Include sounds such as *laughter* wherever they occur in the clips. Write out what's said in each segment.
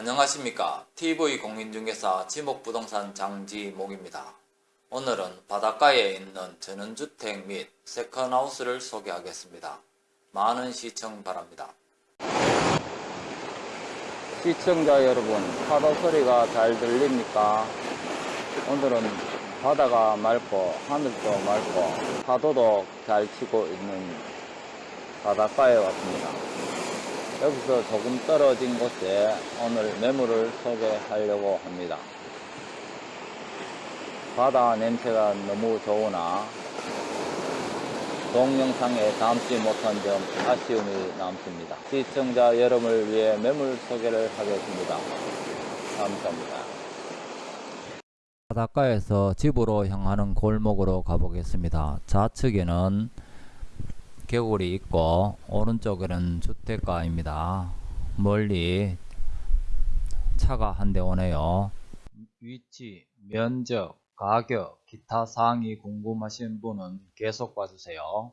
안녕하십니까 TV공인중개사 지목부동산 장지목입니다. 오늘은 바닷가에 있는 전원주택 및 세컨하우스를 소개하겠습니다. 많은 시청 바랍니다. 시청자 여러분, 파도 소리가 잘 들립니까? 오늘은 바다가 맑고 하늘도 맑고 파도도 잘 치고 있는 바닷가에 왔습니다. 여기서 조금 떨어진 곳에 오늘 매물을 소개하려고 합니다. 바다 냄새가 너무 좋으나 동영상에 담지 못한 점 아쉬움이 남습니다. 시청자 여러분을 위해 매물 소개를 하겠습니다. 감사합니다. 바닷가에서 집으로 향하는 골목으로 가보겠습니다. 좌측에는 개울이 있고 오른쪽에는 주택가입니다. 멀리 차가 한 대 오네요. 위치, 면적, 가격, 기타 사항이 궁금하신 분은 계속 봐주세요.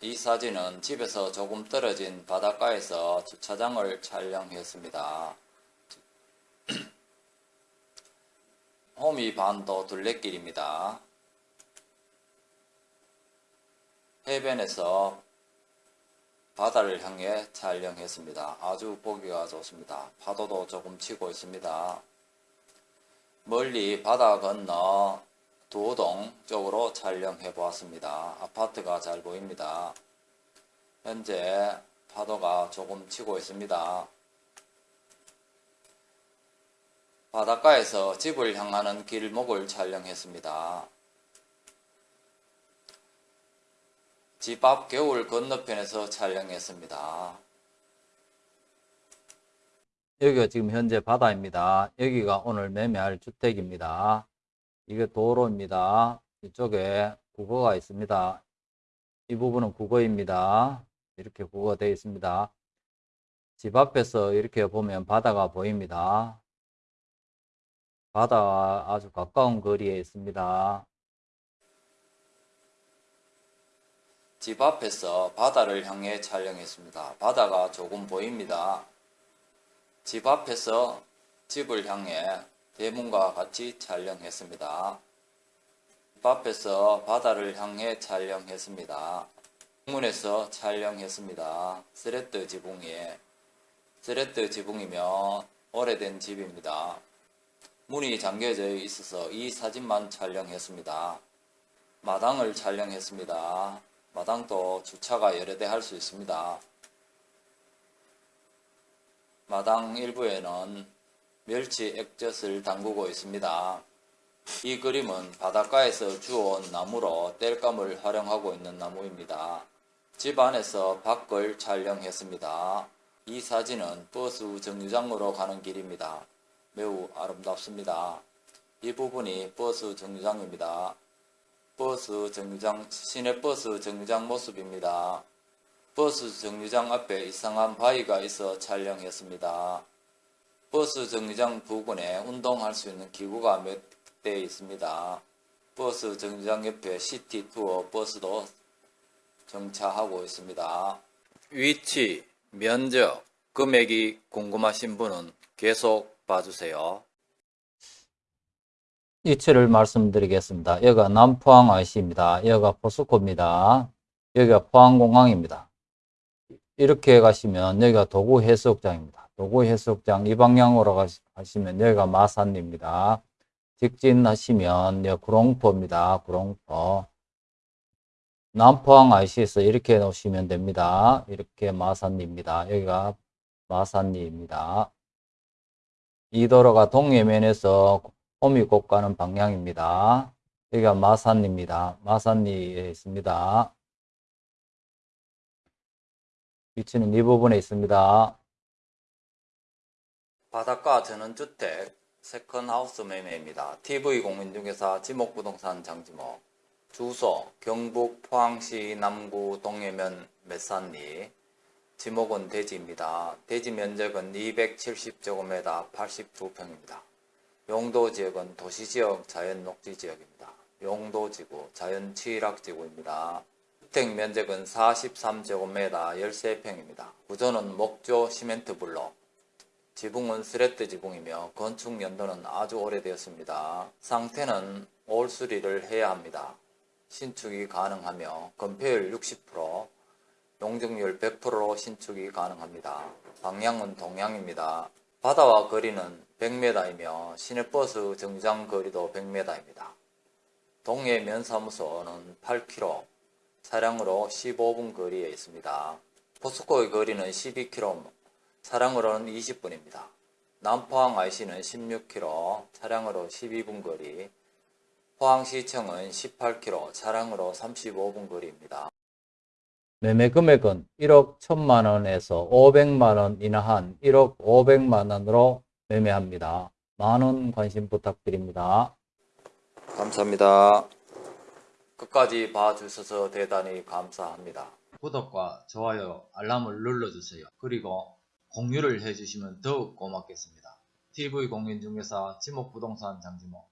이 사진은 집에서 조금 떨어진 바닷가에서 주차장을 촬영했습니다. *clears throat* 호미 반도 둘레길입니다. 해변에서 바다를 향해 촬영했습니다. 아주 보기가 좋습니다. 파도도 조금 치고 있습니다. 멀리 바다 건너 도동 쪽으로 촬영해 보았습니다. 아파트가 잘 보입니다. 현재 파도가 조금 치고 있습니다. 바닷가에서 집을 향하는 길목을 촬영했습니다. 집 앞 겨울 건너편에서 촬영했습니다. 여기가 지금 현재 바다입니다. 여기가 오늘 매매할 주택입니다. 이게 도로입니다. 이쪽에 국어가 있습니다. 이 부분은 국어입니다. 이렇게 국어가 되어 있습니다. 집 앞에서 이렇게 보면 바다가 보입니다. 바다와 아주 가까운 거리에 있습니다. 집 앞에서 바다를 향해 촬영했습니다. 바다가 조금 보입니다. 집 앞에서 집을 향해 대문과 같이 촬영했습니다. 집 앞에서 바다를 향해 촬영했습니다. 문에서 촬영했습니다. 스레트 지붕에 스레트 지붕이면 오래된 집입니다. 문이 잠겨져 있어서 이 사진만 촬영했습니다. 마당을 촬영했습니다. 마당도 주차가 여러 대 할 수 있습니다. 마당 일부에는 멸치 액젓을 담그고 있습니다. 이 그림은 바닷가에서 주워온 나무로 땔감을 활용하고 있는 나무입니다. 집 안에서 밖을 촬영했습니다. 이 사진은 버스 정류장으로 가는 길입니다. 매우 아름답습니다. 이 부분이 버스 정류장입니다. 버스 정류장, 시내버스 정류장 모습입니다. 버스 정류장 앞에 이상한 바위가 있어 촬영했습니다. 버스 정류장 부근에 운동할 수 있는 기구가 몇 대 있습니다. 버스 정류장 옆에 시티 투어 버스도 정차하고 있습니다. 위치, 면적, 금액이 궁금하신 분은 계속 봐주세요. 위치를 말씀드리겠습니다. 여기가 남포항 IC입니다. 여기가 포스코입니다. 여기가 포항공항입니다. 이렇게 가시면 여기가 도구 해수욕장입니다. 도구 해수욕장 이 방향으로 가시면 여기가 마산입니다. 직진하시면 여기 구롱포입니다. 구롱포. 남포항 IC에서 이렇게 놓으시면 됩니다. 이렇게 마산리입니다. 여기가 마산리입니다. 이 도로가 동해면에서 호미곶 가는 방향입니다. 여기가 마산리입니다. 마산리에 있습니다. 위치는 이 부분에 있습니다. 바닷가 전원주택 세컨하우스 매매입니다. TV공인중개사 지목부동산 장지목 주소 경북 포항시 남구 동해면 매산리 지목은 대지입니다. 대지 면적은 270제곱미터 82평입니다. 용도지역은 도시지역 자연녹지지역입니다. 용도지구 자연취락지구입니다. 주택 면적은 43제곱미터 13평입니다. 구조는 목조 시멘트 블록 지붕은 스레트 지붕이며 건축 연도는 아주 오래되었습니다. 상태는 올 수리를 해야 합니다. 신축이 가능하며 건폐율 60%, 용적률 100%로 신축이 가능합니다. 방향은 동향입니다. 바다와 거리는 100m이며 시내버스 정장 거리도 100m입니다. 동해 면사무소는 8km, 차량으로 15분 거리에 있습니다. 포스코의 거리는 12km, 차량으로는 20분입니다. 남포항 IC는 16km, 차량으로 12분 거리, 포항시청은 18km, 차량으로 35분 거리입니다. 매매 금액은 1억 1천만 원에서 500만 원 이하한 1억 500만 원으로 매매합니다. 많은 관심 부탁드립니다. 감사합니다. 끝까지 봐주셔서 대단히 감사합니다. 구독과 좋아요, 알람을 눌러주세요. 그리고 공유를 해주시면 더욱 고맙겠습니다. TV공인중개사 지목부동산 장지모